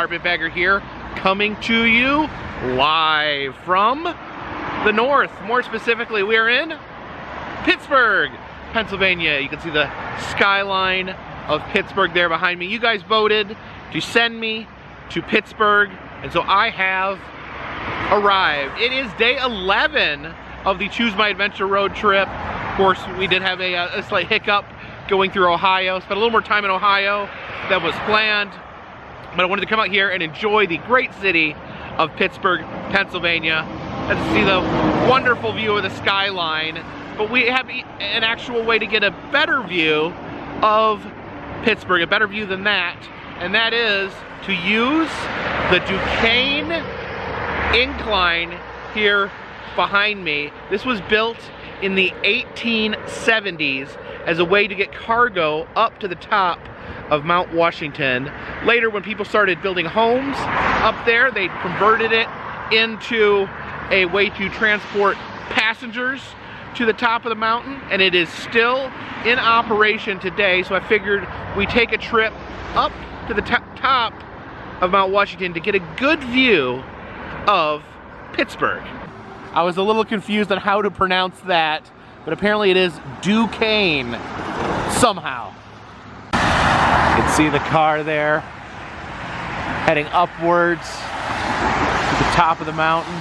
Carpetbagger here, coming to you live from the north. More specifically, we are in Pittsburgh, Pennsylvania. You can see the skyline of Pittsburgh there behind me. You guys voted to send me to Pittsburgh, and so I have arrived. It is day 11 of the Choose My Adventure road trip. Of course, we did have a, uh, a slight hiccup going through Ohio. Spent a little more time in Ohio than was planned. But I wanted to come out here and enjoy the great city of Pittsburgh, Pennsylvania. And see the wonderful view of the skyline. But we have an actual way to get a better view of Pittsburgh, a better view than that. And that is to use the Duquesne incline here behind me. This was built in the 1870s as a way to get cargo up to the top of Mount Washington. Later, when people started building homes up there, they converted it into a way to transport passengers to the top of the mountain, and it is still in operation today. So I figured we take a trip up to the top of Mount Washington to get a good view of Pittsburgh. I was a little confused on how to pronounce that, but apparently it is Duquesne, somehow. You can see the car there, heading upwards to the top of the mountain.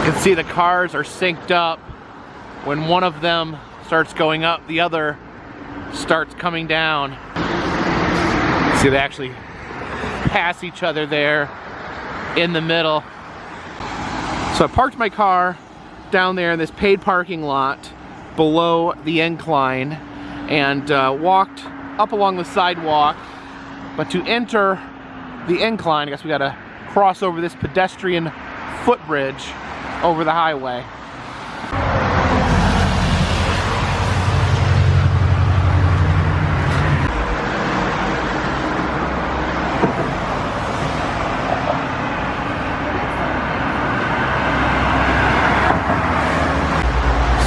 You can see the cars are synced up. When one of them starts going up, the other starts coming down. See, they actually pass each other there in the middle. So I parked my car down there in this paid parking lot below the incline and uh, walked up along the sidewalk. But to enter the incline, I guess we gotta cross over this pedestrian footbridge over the highway.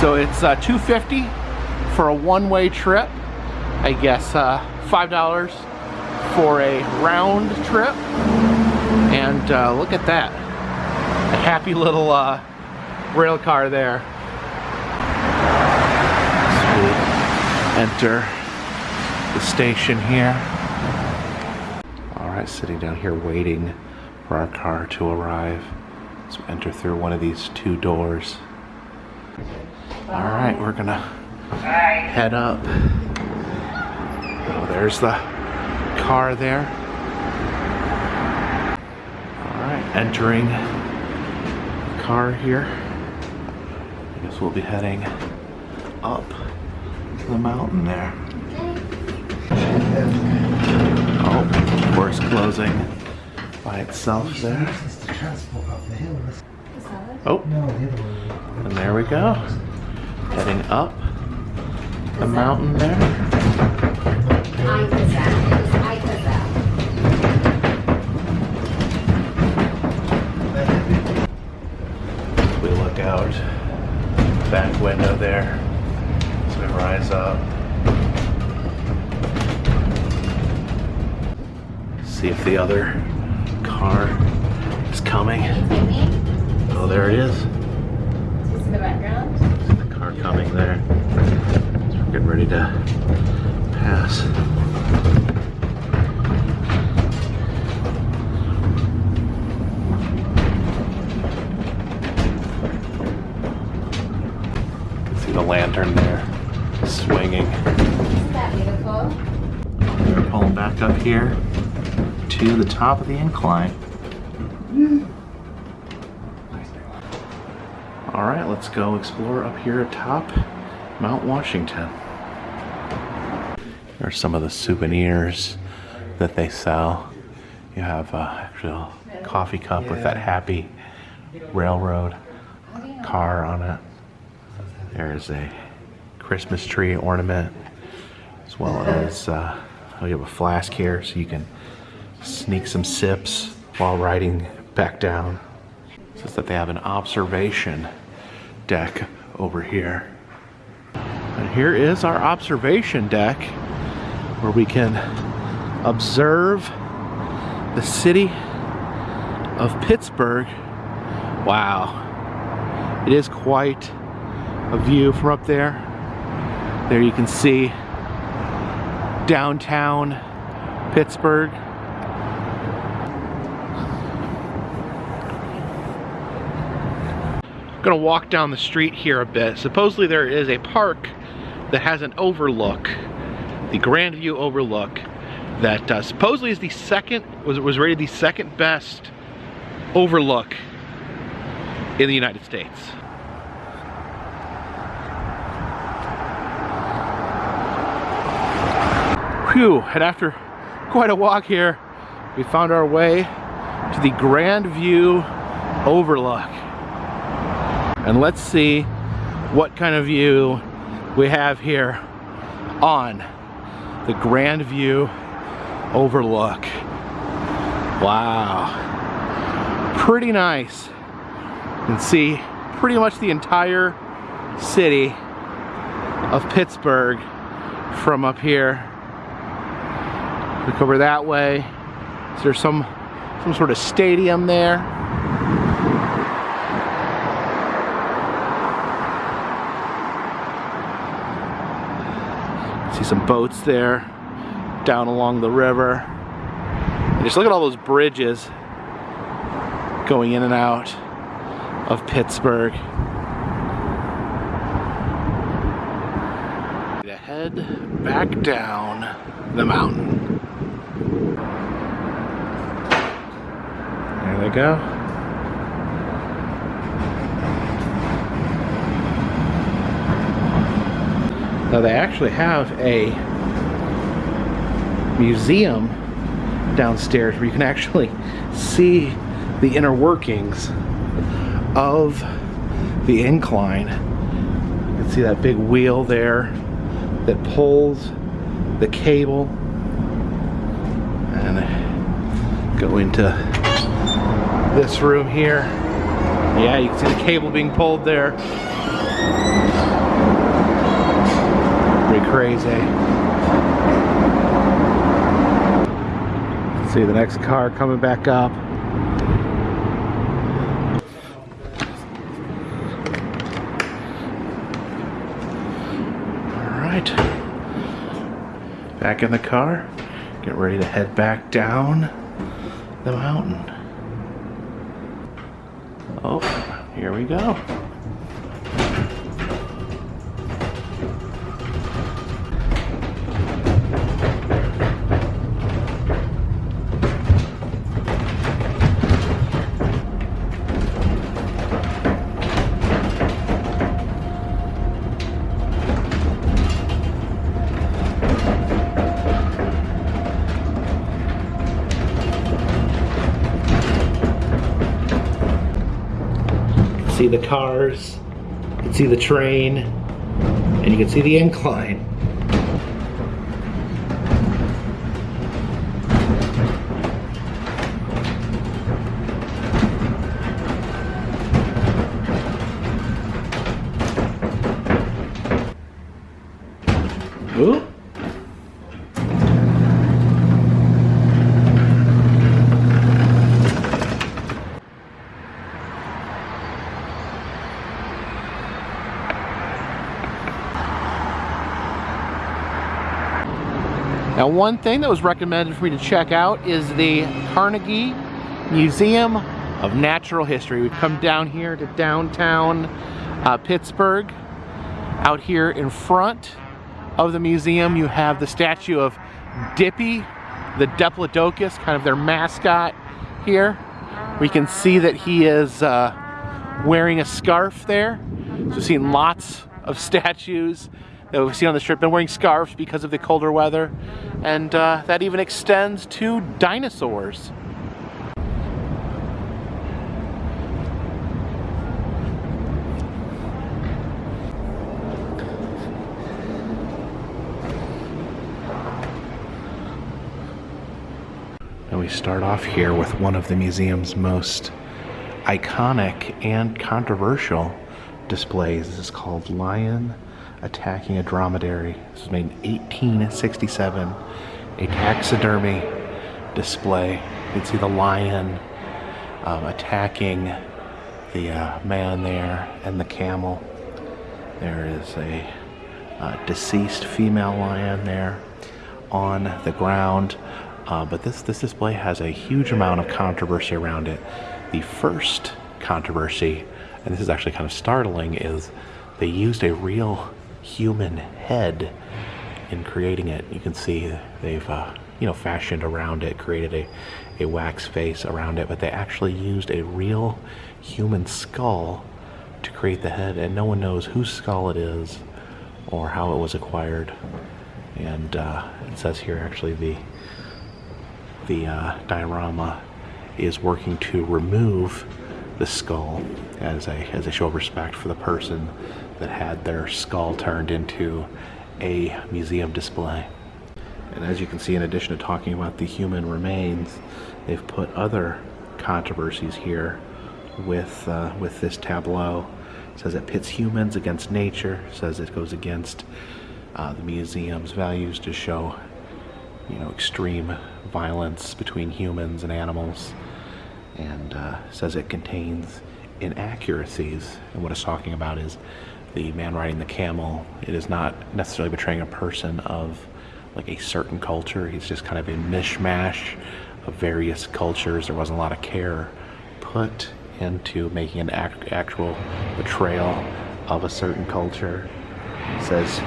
So it's uh, 250 for a one-way trip. I guess uh, $5 for a round trip. And uh, look at that. A happy little uh, rail car there. Enter the station here. All right, sitting down here waiting for our car to arrive. So enter through one of these two doors. All right, we're gonna head up. Oh, there's the car there. All right, entering the car here. I guess we'll be heading up the mountain there. Oh, of course, closing by itself there. Oh, and there we go heading up the mountain there. We look out back window there as we rise up. See if the other car is coming. Oh, there it is. Coming there. So we're getting ready to pass. see the lantern there swinging. Isn't that beautiful? We're pulling back up here to the top of the incline. All right, let's go explore up here atop Mount Washington. Here are some of the souvenirs that they sell. You have a actual coffee cup with that happy railroad car on it. There's a Christmas tree ornament, as well as uh, oh, you have a flask here so you can sneak some sips while riding back down. It says that they have an observation deck over here. And here is our observation deck where we can observe the city of Pittsburgh. Wow. It is quite a view from up there. There you can see downtown Pittsburgh. Gonna walk down the street here a bit. Supposedly there is a park that has an overlook, the Grandview Overlook, that uh, supposedly is the second, was, was rated the second best overlook in the United States. Phew, and after quite a walk here, we found our way to the Grand View Overlook. And let's see what kind of view we have here on the Grand View Overlook. Wow. Pretty nice. You can see pretty much the entire city of Pittsburgh from up here. Look over that way. Is there some some sort of stadium there? See some boats there down along the river. And just look at all those bridges going in and out of Pittsburgh. To head back down the mountain. There they go. Now they actually have a museum downstairs where you can actually see the inner workings of the incline. You can see that big wheel there that pulls the cable and go into this room here. Yeah, you can see the cable being pulled there. Crazy. See the next car coming back up. All right. Back in the car. Get ready to head back down the mountain. Oh, here we go. See the cars, you can see the train, and you can see the incline. Ooh. Now one thing that was recommended for me to check out is the Carnegie Museum of Natural History. We've come down here to downtown uh, Pittsburgh. Out here in front of the museum you have the statue of Dippy, the Diplodocus, kind of their mascot here. We can see that he is uh, wearing a scarf there. So we've seen lots of statues that we've seen on the strip been wearing scarves because of the colder weather and uh, that even extends to dinosaurs. And we start off here with one of the museum's most iconic and controversial displays. This is called Lion Attacking a Dromedary. This was made in 1867. A taxidermy display. You can see the lion um, attacking the uh, man there and the camel. There is a uh, deceased female lion there on the ground. Uh, but this, this display has a huge amount of controversy around it. The first controversy, and this is actually kind of startling, is they used a real human head in creating it. You can see they've uh, you know fashioned around it, created a, a wax face around it, but they actually used a real human skull to create the head, and no one knows whose skull it is or how it was acquired. And uh, it says here actually the the uh, diorama is working to remove the skull as a as a show of respect for the person that had their skull turned into a museum display. And as you can see, in addition to talking about the human remains, they've put other controversies here with uh, with this tableau. It says it pits humans against nature. It says it goes against uh, the museum's values to show, you know, extreme violence between humans and animals, and uh, says it contains inaccuracies. And what it's talking about is the man riding the camel. It is not necessarily betraying a person of like a certain culture. He's just kind of a mishmash of various cultures. There wasn't a lot of care put into making an act, actual betrayal of a certain culture. It says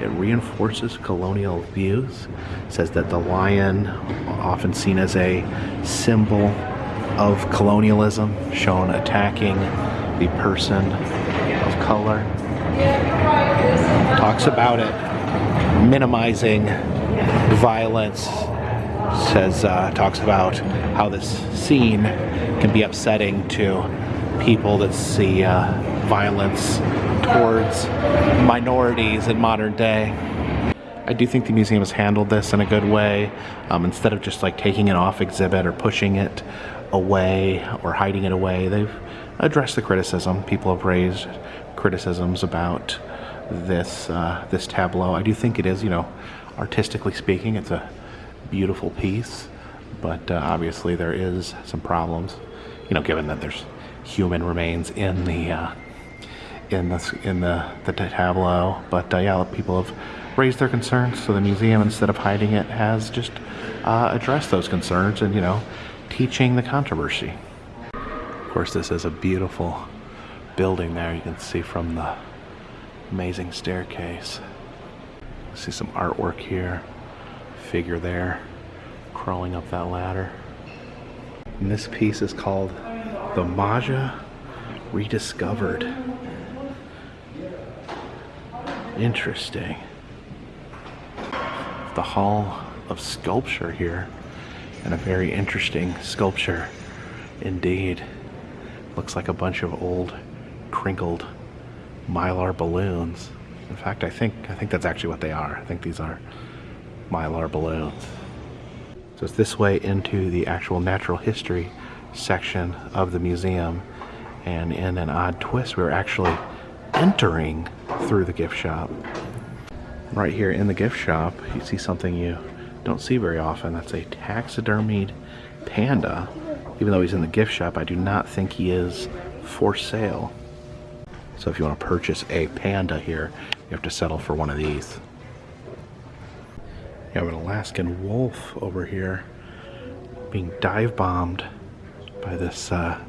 it reinforces colonial views. It says that the lion, often seen as a symbol of colonialism, shown attacking the person color. Talks about it minimizing violence. Says uh, talks about how this scene can be upsetting to people that see uh, violence towards minorities in modern day. I do think the museum has handled this in a good way. Um, instead of just like taking it off exhibit or pushing it away or hiding it away, they've addressed the criticism. People have raised criticisms about this uh, this tableau. I do think it is, you know, artistically speaking, it's a beautiful piece, but uh, obviously there is some problems, you know, given that there's human remains in the uh, in the in the the tableau. But uh, yeah, people have raised their concerns, so the museum, instead of hiding it, has just uh, addressed those concerns and you know, teaching the controversy. Of course, this is a beautiful building there. You can see from the amazing staircase. See some artwork here. Figure there crawling up that ladder. And this piece is called The Maja Rediscovered. Interesting. The Hall of Sculpture here. And a very interesting sculpture indeed. Looks like a bunch of old crinkled mylar balloons. In fact, I think I think that's actually what they are. I think these are mylar balloons. So it's this way into the actual natural history section of the museum. And in an odd twist, we're actually entering through the gift shop. Right here in the gift shop, you see something you don't see very often. That's a taxidermied panda. Even though he's in the gift shop, I do not think he is for sale. So if you want to purchase a panda here, you have to settle for one of these. You have an Alaskan wolf over here being dive bombed by this uh,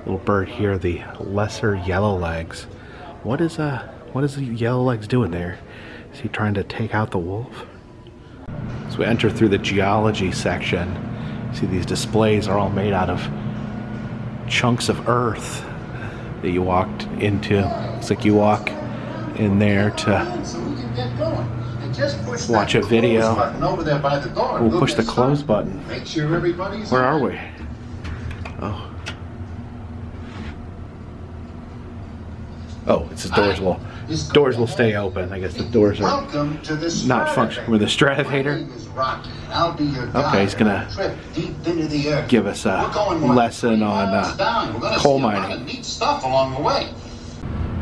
little bird here, the lesser yellow legs. What is uh what is the yellow legs doing there? Is he trying to take out the wolf? So we enter through the geology section. See these displays are all made out of chunks of earth that you walked into. It's like you walk in there to watch a video. We'll push the close button. Where are we? Oh. Oh, it's the doors will doors will stay open. I guess the doors are not functioning. With the Stratavator. Okay, he's gonna give us a lesson on uh, coal mining. Neat stuff along the way.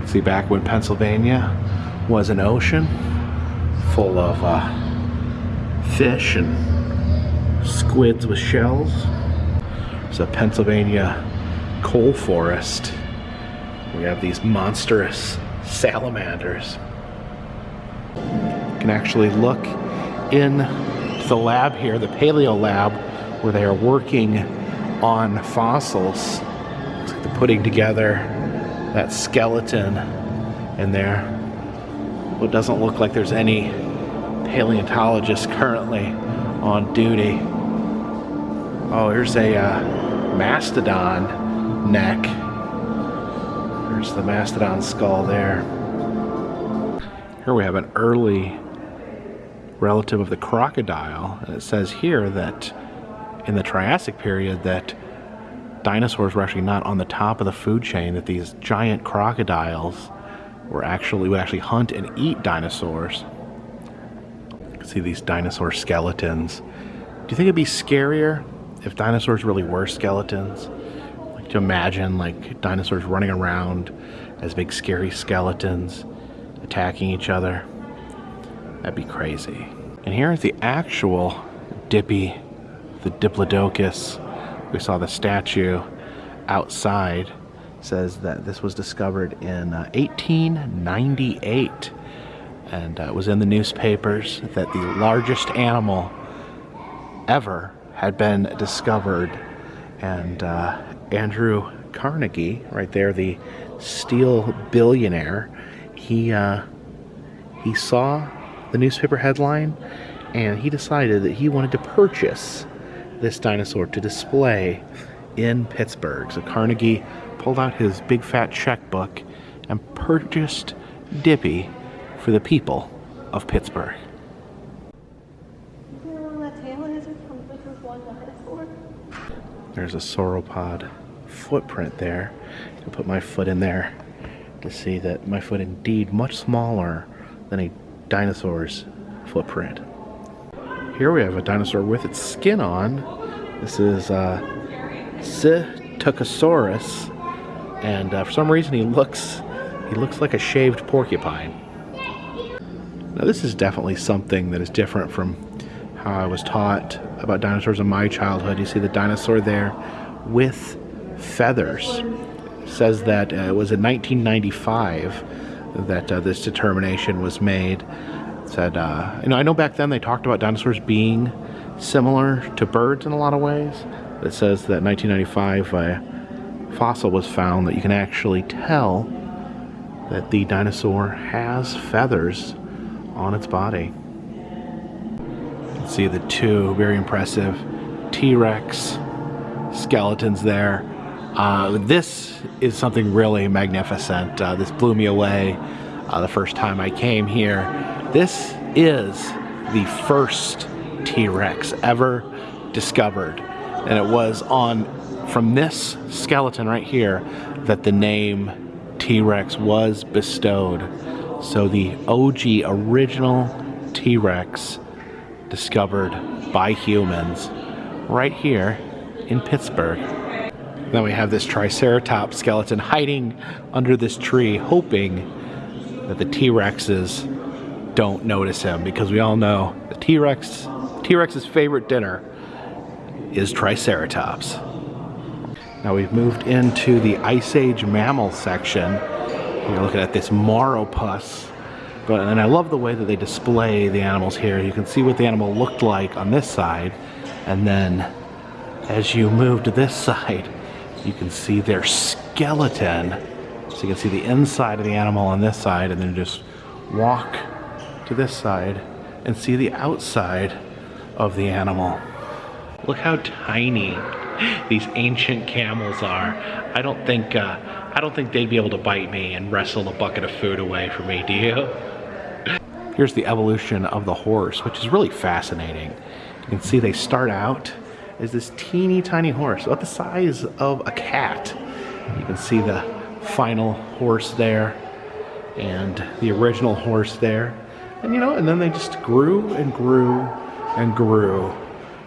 See, back when Pennsylvania was an ocean full of uh, fish and squids with shells. It's a Pennsylvania coal forest. We have these monstrous salamanders. You can actually look in the lab here, the paleo lab, where they are working on fossils. Looks like they're putting together that skeleton in there. Well, it doesn't look like there's any paleontologists currently on duty. Oh, here's a uh, mastodon neck. There's the mastodon skull there. Here we have an early relative of the crocodile. And it says here that in the Triassic period that dinosaurs were actually not on the top of the food chain, that these giant crocodiles were actually would actually hunt and eat dinosaurs. You can See these dinosaur skeletons. Do you think it'd be scarier if dinosaurs really were skeletons? To imagine like dinosaurs running around as big scary skeletons attacking each other. That'd be crazy. And here's the actual Dippy, the Diplodocus. We saw the statue outside. It says that this was discovered in uh, 1898 and uh, it was in the newspapers that the largest animal ever had been discovered and uh, Andrew Carnegie right there the steel billionaire he uh, he saw the newspaper headline and he decided that he wanted to purchase this dinosaur to display in Pittsburgh. So Carnegie pulled out his big fat checkbook and purchased Dippy for the people of Pittsburgh. There's a sauropod footprint there. I put my foot in there to see that my foot indeed much smaller than a dinosaur's footprint. Here we have a dinosaur with its skin on. This is uh, Psittacosaurus, and uh, for some reason he looks he looks like a shaved porcupine. Now this is definitely something that is different from how I was taught about dinosaurs in my childhood. You see the dinosaur there with feathers. Says that uh, it was in 1995 that uh, this determination was made. Said, uh, you know, I know back then they talked about dinosaurs being similar to birds in a lot of ways. It says that 1995 a fossil was found that you can actually tell that the dinosaur has feathers on its body. See the two very impressive T-Rex skeletons there. Uh, this is something really magnificent. Uh, this blew me away uh, the first time I came here. This is the first T-Rex ever discovered. And it was on, from this skeleton right here, that the name T-Rex was bestowed. So the OG original T-Rex discovered by humans right here in Pittsburgh. Then we have this Triceratops skeleton hiding under this tree hoping that the T-Rexes don't notice him because we all know the T-Rex T-Rex's favorite dinner is Triceratops. Now we've moved into the Ice Age mammal section you're looking at this Mauropus. But, and I love the way that they display the animals here. You can see what the animal looked like on this side. And then as you move to this side, you can see their skeleton. So you can see the inside of the animal on this side and then just walk to this side and see the outside of the animal. Look how tiny these ancient camels are. I don't think uh, I don't think they'd be able to bite me and wrestle a bucket of food away from me, do you? Here's the evolution of the horse, which is really fascinating. You can see they start out as this teeny tiny horse, about the size of a cat. You can see the final horse there and the original horse there. And you know, and then they just grew and grew and grew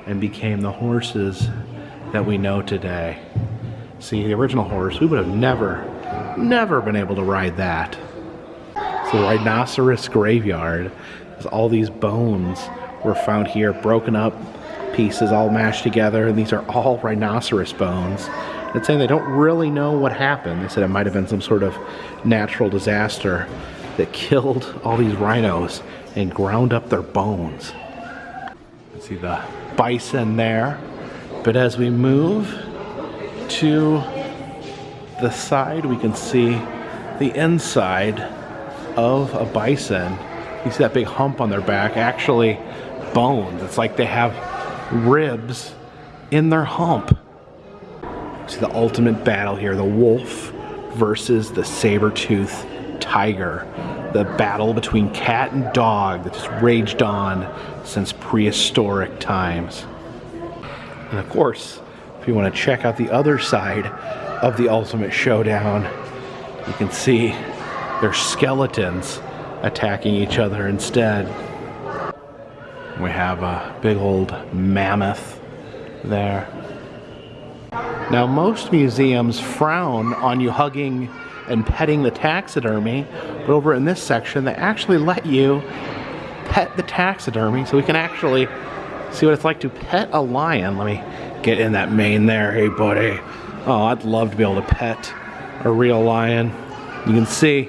and became the horses that we know today. See, the original horse, we would have never Never been able to ride that. So the rhinoceros graveyard. All these bones were found here, broken up pieces all mashed together, and these are all rhinoceros bones. It's saying they don't really know what happened. They said it might have been some sort of natural disaster that killed all these rhinos and ground up their bones. See the bison there. But as we move to the side, we can see the inside of a bison. You see that big hump on their back, actually bones. It's like they have ribs in their hump. See the ultimate battle here, the wolf versus the saber-tooth tiger. The battle between cat and dog that just raged on since prehistoric times. And of course, if you want to check out the other side of the ultimate showdown, you can see their skeletons attacking each other instead. We have a big old mammoth there. Now, most museums frown on you hugging and petting the taxidermy, but over in this section, they actually let you pet the taxidermy so we can actually see what it's like to pet a lion. Let me get in that mane there. Hey, buddy. Oh, I'd love to be able to pet a real lion. You can see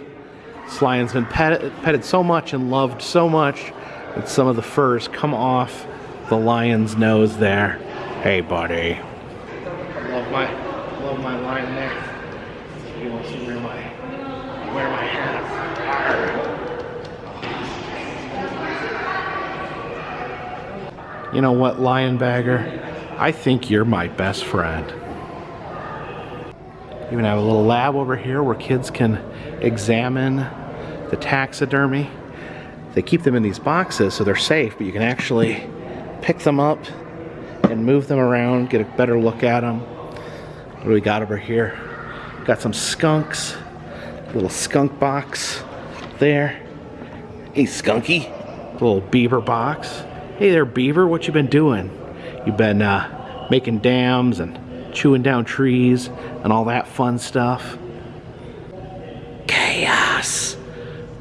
this lion's been petted, petted so much and loved so much that some of the furs come off the lion's nose there. Hey, buddy. I love my, love my lion there. He wants to wear my, wear my hat. You know what, lion bagger? I think you're my best friend. Even have a little lab over here where kids can examine the taxidermy. They keep them in these boxes so they're safe, but you can actually pick them up and move them around, get a better look at them. What do we got over here? Got some skunks, little skunk box there. Hey, skunky, little beaver box. Hey there, beaver, what you been doing? You've been uh, making dams and chewing down trees and all that fun stuff.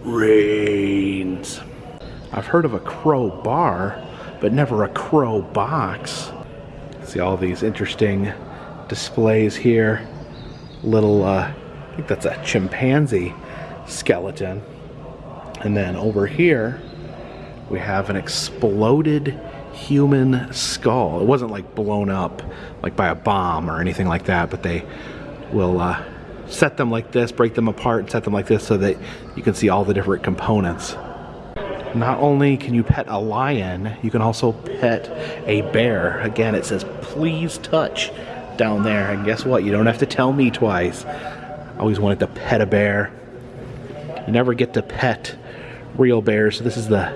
Reigns. I've heard of a crow bar, but never a crow box. See all these interesting displays here. Little, uh, I think that's a chimpanzee skeleton. And then over here, we have an exploded human skull. It wasn't like blown up like by a bomb or anything like that, but they will uh, set them like this, break them apart, and set them like this so that you can see all the different components. Not only can you pet a lion, you can also pet a bear. Again, it says please touch down there. And guess what? You don't have to tell me twice. I always wanted to pet a bear. You never get to pet real bears, so this is the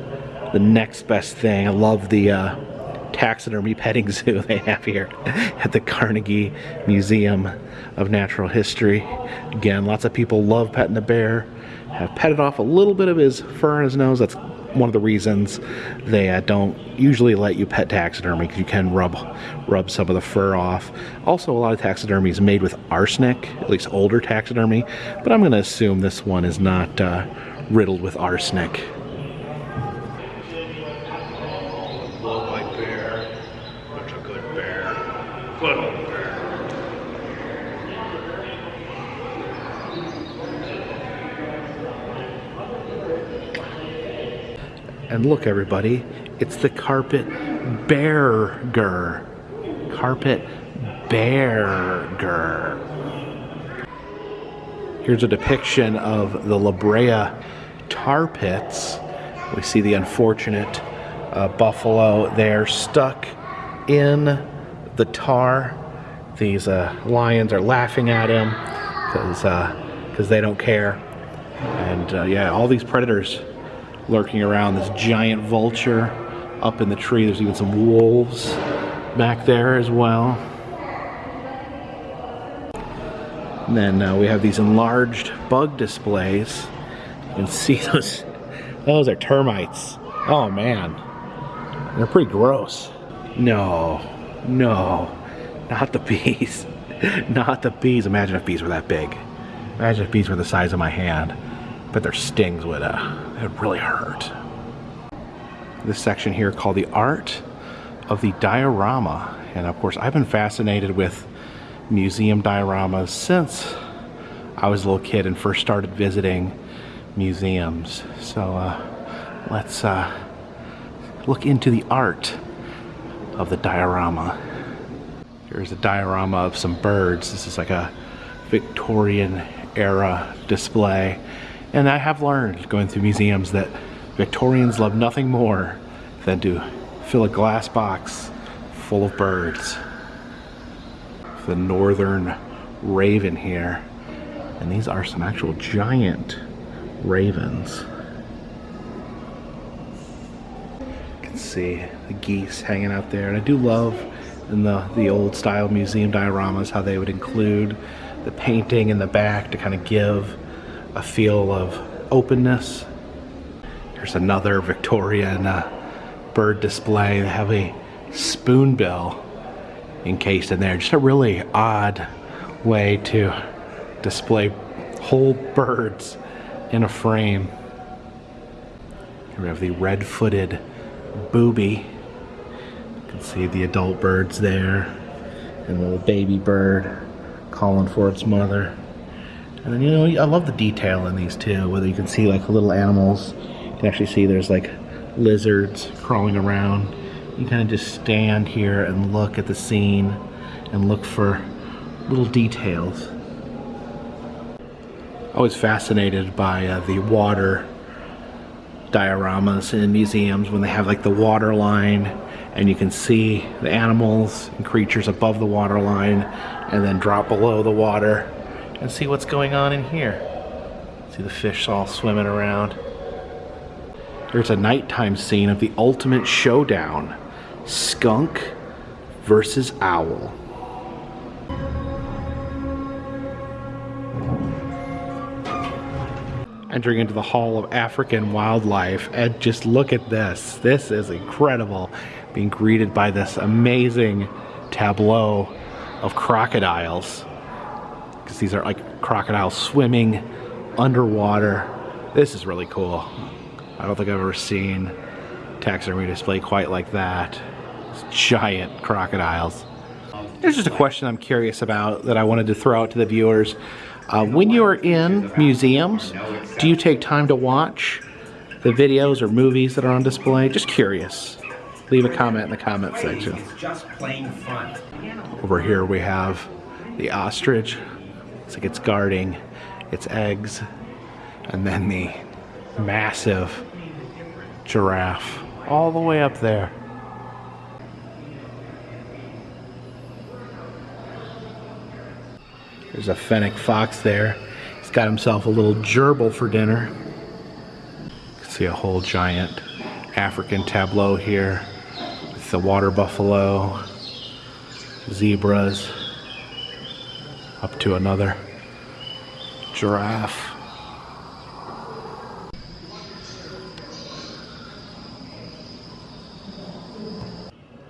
the next best thing. I love the uh, taxidermy petting zoo they have here at the Carnegie Museum of Natural History. Again, lots of people love petting the bear. Have petted off a little bit of his fur on his nose. That's one of the reasons they uh, don't usually let you pet taxidermy because you can rub rub some of the fur off. Also, a lot of taxidermy is made with arsenic, at least older taxidermy, but I'm going to assume this one is not uh, riddled with arsenic. Love my bear. Such a good bear. Good old bear. And look, everybody, it's the carpet bearger. Carpet bearger. Here's a depiction of the La Brea tar pits. We see the unfortunate uh, buffalo there stuck in the tar. These uh, lions are laughing at him because because they don't care. And uh, yeah, all these predators lurking around. This giant vulture up in the tree. There's even some wolves back there as well. And then uh, we have these enlarged bug displays. You can see those. Those are termites. Oh man, they're pretty gross. No, no, not the bees. not the bees. Imagine if bees were that big. Imagine if bees were the size of my hand, but their stings would uh, it really hurt. This section here called the art of the diorama, and of course I've been fascinated with museum dioramas since I was a little kid and first started visiting museums. So uh, let's uh, look into the art of the diorama. Here's a diorama of some birds. This is like a Victorian era display. And I have learned going through museums that Victorians love nothing more than to fill a glass box full of birds. The northern raven here. And these are some actual giant ravens. You can see the geese hanging out there. And I do love in the, the old style museum dioramas how they would include the painting in the back to kind of give a feel of openness. Here's another Victorian uh, bird display. They have a spoonbill encased in there. Just a really odd way to display whole birds in a frame. Here we have the red-footed booby. You can see the adult birds there and the little baby bird calling for its mother. And then, you know, I love the detail in these too, whether you can see like little animals. You can actually see there's like lizards crawling around. You kind of just stand here and look at the scene and look for little details. I was fascinated by uh, the water dioramas in museums when they have like the water line and you can see the animals and creatures above the water line and then drop below the water and see what's going on in here. See the fish all swimming around. There's a nighttime scene of the ultimate showdown. Skunk versus owl. entering into the Hall of African Wildlife and just look at this. This is incredible. Being greeted by this amazing tableau of crocodiles. Because these are like crocodiles swimming underwater. This is really cool. I don't think I've ever seen taxidermy display quite like that. It's giant crocodiles. There's just a question I'm curious about that I wanted to throw out to the viewers. Uh, when you are in museums, do you take time to watch the videos or movies that are on display? Just curious. Leave a comment in the comment section. It's just plain fun. Over here we have the ostrich. It's like it's guarding its eggs. And then the massive giraffe all the way up there. There's a fennec fox there. He's got himself a little gerbil for dinner. You can see a whole giant African tableau here with the water buffalo, zebras, up to another giraffe.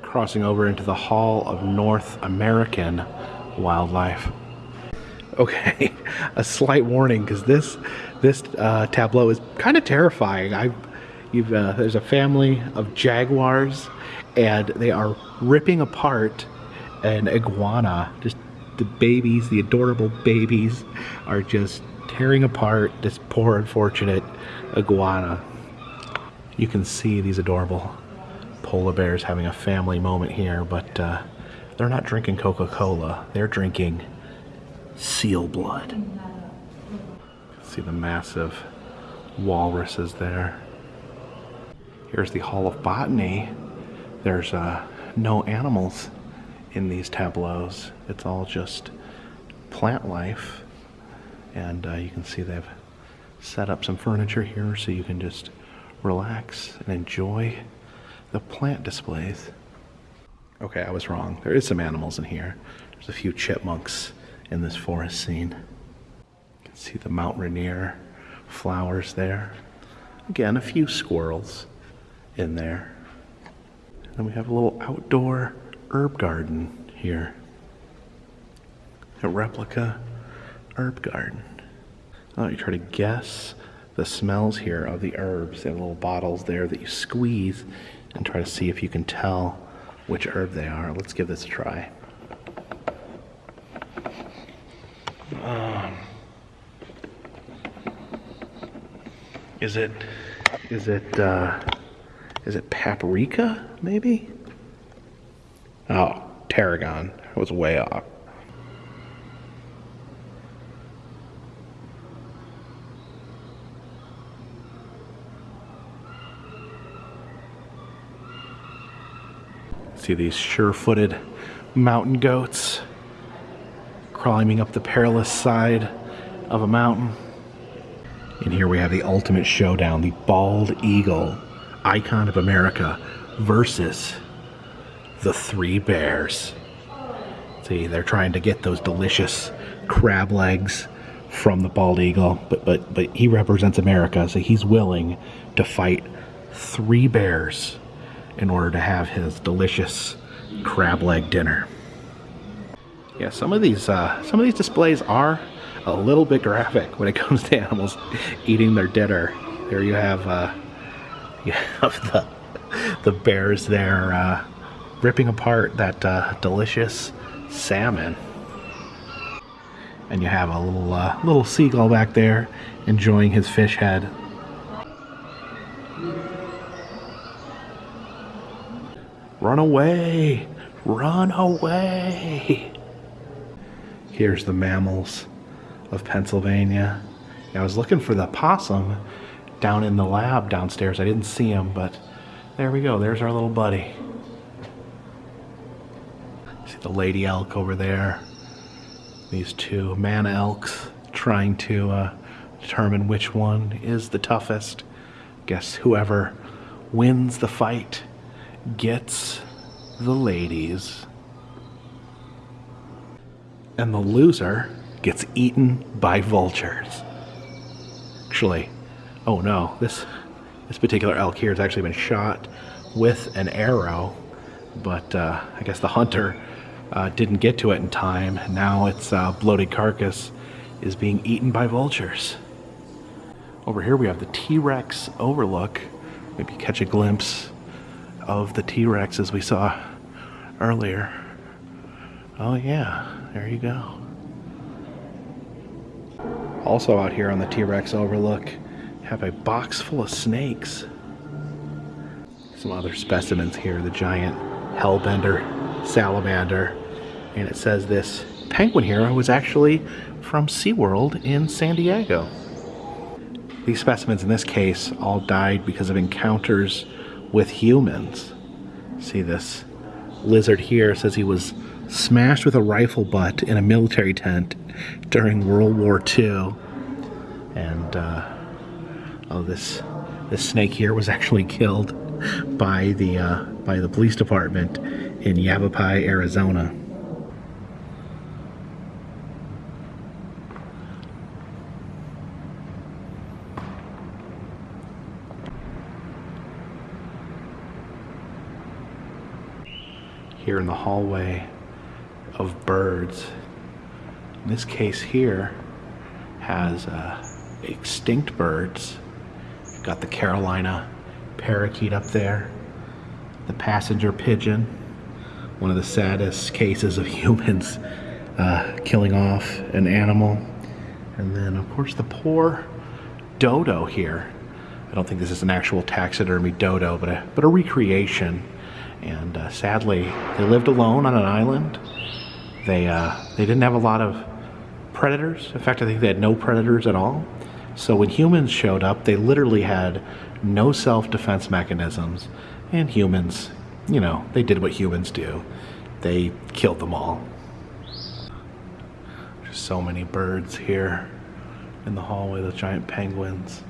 Crossing over into the Hall of North American Wildlife. Okay, a slight warning because this this uh, tableau is kind of terrifying. I, you've uh, there's a family of jaguars, and they are ripping apart an iguana. Just the babies, the adorable babies, are just tearing apart this poor unfortunate iguana. You can see these adorable polar bears having a family moment here, but uh, they're not drinking Coca-Cola. They're drinking seal blood. See the massive walruses there. Here's the Hall of Botany. There's uh, no animals in these tableaus. It's all just plant life. And uh, you can see they've set up some furniture here so you can just relax and enjoy the plant displays. Okay, I was wrong. There is some animals in here. There's a few chipmunks in this forest scene. You can see the Mount Rainier flowers there. Again, a few squirrels in there. And then we have a little outdoor herb garden here. A replica herb garden. Oh, you try to guess the smells here of the herbs. They have little bottles there that you squeeze and try to see if you can tell which herb they are. Let's give this a try. Um, is it is it uh, is it paprika maybe? Oh, tarragon. Was way off. See these sure-footed mountain goats climbing up the perilous side of a mountain. And here we have the ultimate showdown, the bald eagle, icon of America, versus the three bears. See, they're trying to get those delicious crab legs from the bald eagle, but but but he represents America, so he's willing to fight three bears in order to have his delicious crab leg dinner. Yeah, some of these uh, some of these displays are a little bit graphic when it comes to animals eating their dinner. There you have uh, you have the the bears there uh, ripping apart that uh, delicious salmon, and you have a little uh, little seagull back there enjoying his fish head. Run away! Run away! Here's the mammals of Pennsylvania. I was looking for the possum down in the lab downstairs. I didn't see him, but there we go. There's our little buddy. The lady elk over there. These two man elks trying to uh, determine which one is the toughest. Guess whoever wins the fight gets the ladies. And the loser gets eaten by vultures. Actually, oh no, this this particular elk here has actually been shot with an arrow, but uh, I guess the hunter uh, didn't get to it in time. Now its uh, bloated carcass is being eaten by vultures. Over here we have the T-Rex overlook. Maybe catch a glimpse of the T-Rex as we saw earlier. Oh yeah, there you go. Also out here on the T-Rex overlook, have a box full of snakes. Some other specimens here, the giant hellbender salamander. And it says this penguin here was actually from SeaWorld in San Diego. These specimens in this case all died because of encounters with humans. See this lizard here says he was smashed with a rifle butt in a military tent during World War II. And uh, oh, this this snake here was actually killed by the uh, by the police department in Yavapai, Arizona. Here in the hallway of birds. In this case here has uh, extinct birds. You've got the Carolina parakeet up there, the passenger pigeon, one of the saddest cases of humans uh, killing off an animal. And then of course the poor dodo here. I don't think this is an actual taxidermy dodo, but a, but a recreation. And uh, sadly, they lived alone on an island they uh, they didn't have a lot of predators. In fact, I think they had no predators at all. So when humans showed up, they literally had no self-defense mechanisms, and humans, you know, they did what humans do. They killed them all. There's so many birds here in the hallway, the giant penguins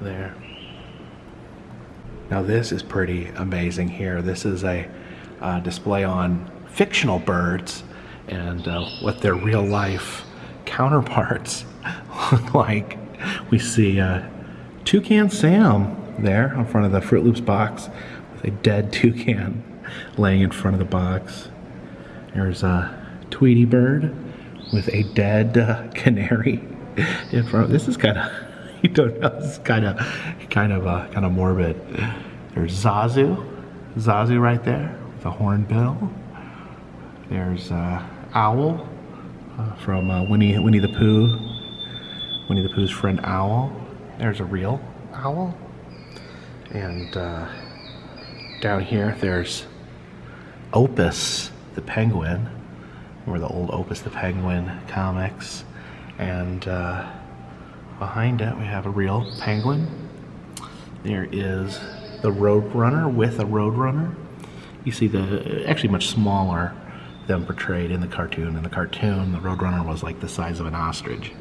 there. Now this is pretty amazing here. This is a uh, display on fictional birds and uh, what their real life counterparts look like. We see uh, Toucan Sam there in front of the Froot Loops box a dead toucan laying in front of the box. There's a Tweety bird with a dead uh, canary in front. This is kind of you don't know. This is kind of kind of uh, kind of morbid. There's Zazu, Zazu right there with a hornbill. There's uh, Owl uh, from uh, Winnie Winnie the Pooh. Winnie the Pooh's friend Owl. There's a real owl. And uh, down here, there's Opus the Penguin, or the old Opus the Penguin comics. And uh, behind it, we have a real penguin. There is the Roadrunner with a Roadrunner. You see the actually much smaller than portrayed in the cartoon. In the cartoon, the Roadrunner was like the size of an ostrich.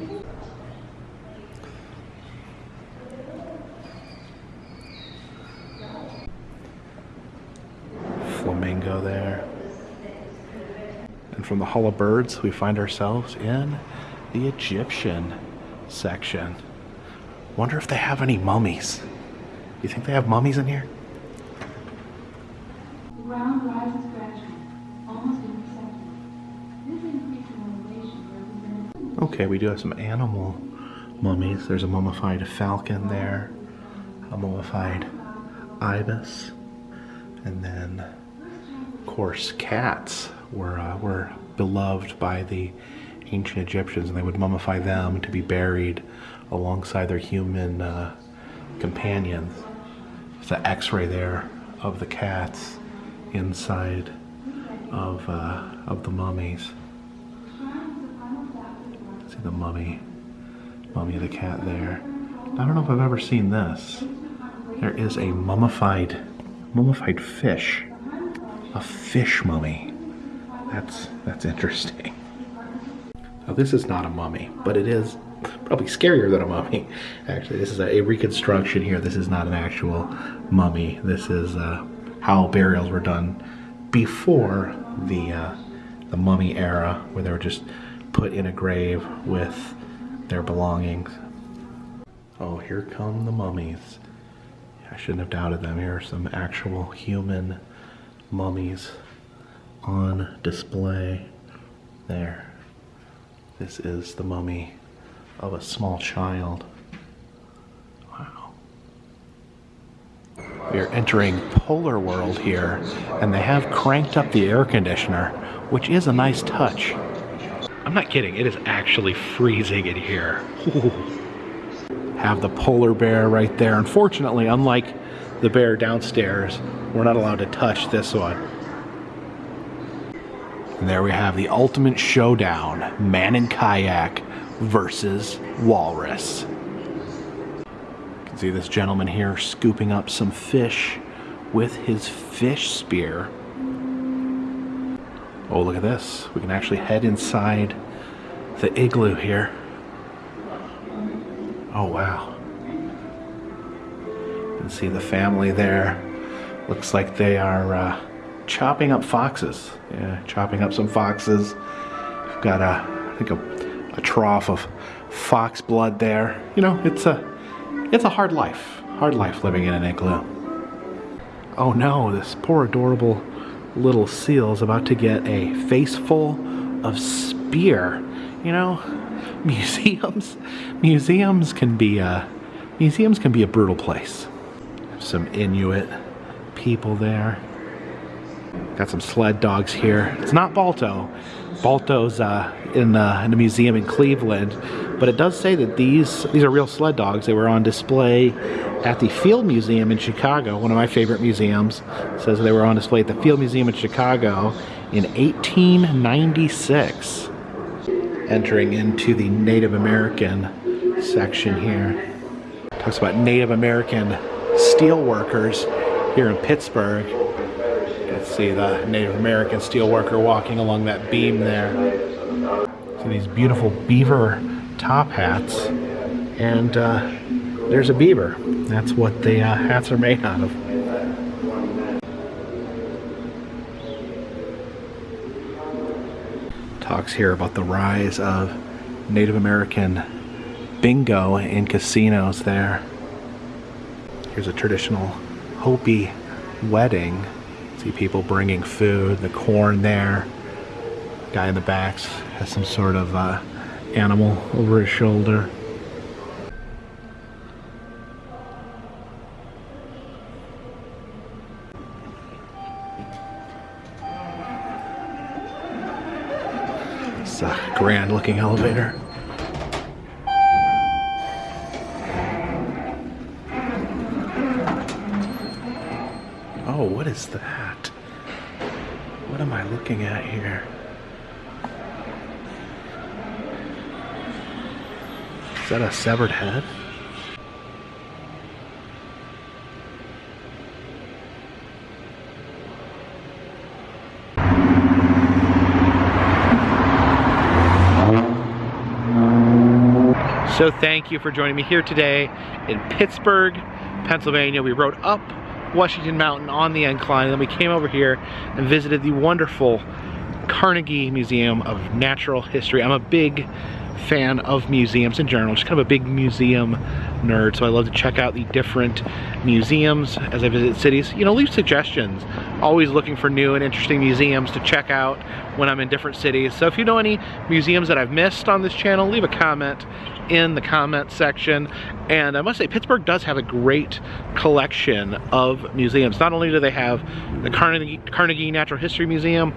Flamingo there. And from the Hall of Birds, we find ourselves in the Egyptian section. Wonder if they have any mummies. You think they have mummies in here? The ground rises gradually, almost imperceptibly. This increase in elevation represents Okay, we do have some animal mummies. There's a mummified falcon there, a mummified ibis, and then, course, cats were uh, were beloved by the ancient Egyptians, and they would mummify them to be buried alongside their human uh, companions. There's an X-ray there of the cats inside of uh, of the mummies. See the mummy, mummy of the cat there. I don't know if I've ever seen this. There is a mummified, mummified fish, a fish mummy. That's that's interesting. Now this is not a mummy, but it is probably scarier than a mummy. Actually, this is a, a reconstruction here. This is not an actual mummy. This is uh, how burials were done before the uh, the mummy era, where they were just put in a grave with their belongings. Oh, here come the mummies. I shouldn't have doubted them. Here are some actual human mummies on display. There. This is the mummy of a small child. Wow. We are entering Polar World here, and they have cranked up the air conditioner, which is a nice touch. I'm not kidding, it is actually freezing in here. Ooh. Have the polar bear right there. Unfortunately, unlike the bear downstairs, we're not allowed to touch this one. And there we have the ultimate showdown man in kayak versus walrus. You can see this gentleman here scooping up some fish with his fish spear. Oh, look at this. We can actually head inside the igloo here. Oh, wow. See the family there. Looks like they are uh, chopping up foxes. Yeah, chopping up some foxes. We've got a, I think a, a trough of fox blood there. You know, it's a, it's a hard life. Hard life living in an igloo. Oh no, this poor adorable little seal is about to get a face full of spear. You know, museums, museums can be a, museums can be a brutal place. Some Inuit people there. Got some sled dogs here. It's not Balto. Balto's uh, in, uh, in a museum in Cleveland, but it does say that these these are real sled dogs. They were on display at the Field Museum in Chicago, one of my favorite museums. It says they were on display at the Field Museum in Chicago in 1896. Entering into the Native American section here. Talks about Native American steel workers here in Pittsburgh. Let's see the Native American steelworker walking along that beam there. See these beautiful beaver top hats, and uh, there's a beaver. That's what the uh, hats are made out of. Talks here about the rise of Native American bingo in casinos there. Here's a traditional Hopi wedding. See people bringing food, the corn there. Guy in the back has some sort of uh, animal over his shoulder. It's a grand looking elevator. Severed head? So thank you for joining me here today in Pittsburgh, Pennsylvania. We rode up Washington Mountain on the incline, and then we came over here and visited the wonderful Carnegie Museum of Natural History. I'm a big fan of museums in general, just kind of a big museum nerd, so I love to check out the different museums as I visit cities. You know, leave suggestions. Always looking for new and interesting museums to check out when I'm in different cities. So if you know any museums that I've missed on this channel, leave a comment in the comment section. And I must say, Pittsburgh does have a great collection of museums. Not only do they have the Carnegie, Carnegie Natural History Museum,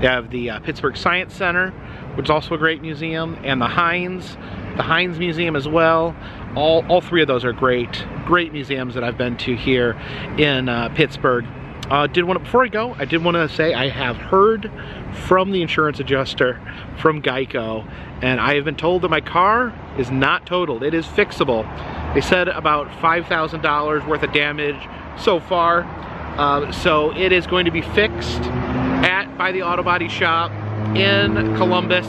they have the uh, Pittsburgh Science Center, which is also a great museum, and the Heinz, the Heinz Museum as well. All, all three of those are great, great museums that I've been to here in uh, Pittsburgh. Uh, did want to, before I go, I did want to say I have heard from the insurance adjuster from Geico, and I have been told that my car is not totaled. It is fixable. They said about $5,000 worth of damage so far. Uh, so it is going to be fixed at by the auto body shop in Columbus,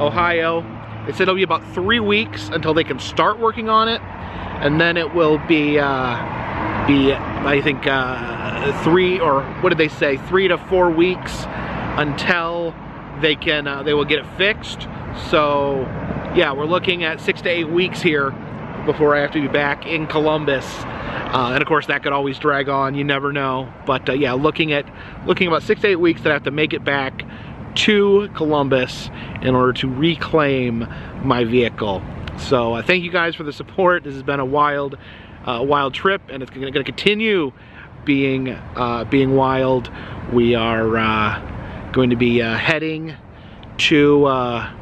Ohio. They said it'll be about three weeks until they can start working on it, and then it will be uh, be I think uh, three or what did they say? Three to four weeks until they can uh, they will get it fixed. So yeah, we're looking at six to eight weeks here before I have to be back in Columbus. Uh, and of course that could always drag on, you never know. But uh, yeah, looking at looking about six to eight weeks that I have to make it back to Columbus in order to reclaim my vehicle. So uh, thank you guys for the support. This has been a wild, uh, wild trip and it's gonna, continue being, uh, being wild. We are uh, going to be heading to, uh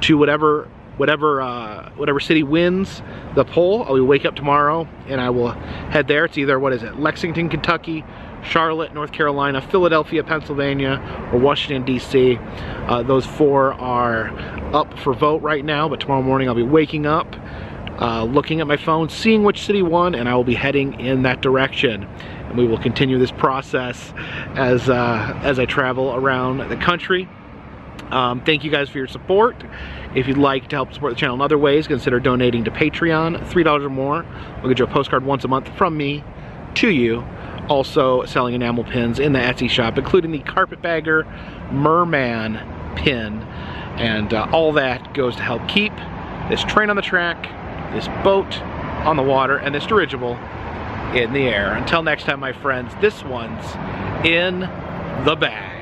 to whatever whatever uh, whatever city wins the poll. I will wake up tomorrow and I will head there. It's either, what is it, Lexington, Kentucky, Charlotte, North Carolina, Philadelphia, Pennsylvania, or Washington, D.C. Uh, those four are up for vote right now, but tomorrow morning I'll be waking up, uh, looking at my phone, seeing which city won, and I will be heading in that direction. And we will continue this process as, uh, as I travel around the country. Um, thank you guys for your support. If you'd like to help support the channel in other ways, consider donating to Patreon, $3 or more. We'll get you a postcard once a month from me to you. Also selling enamel pins in the Etsy shop, including the Carpetbagger Merman pin. And uh, all that goes to help keep this train on the track, this boat on the water, and this dirigible in the air. Until next time, my friends, this one's in the bag.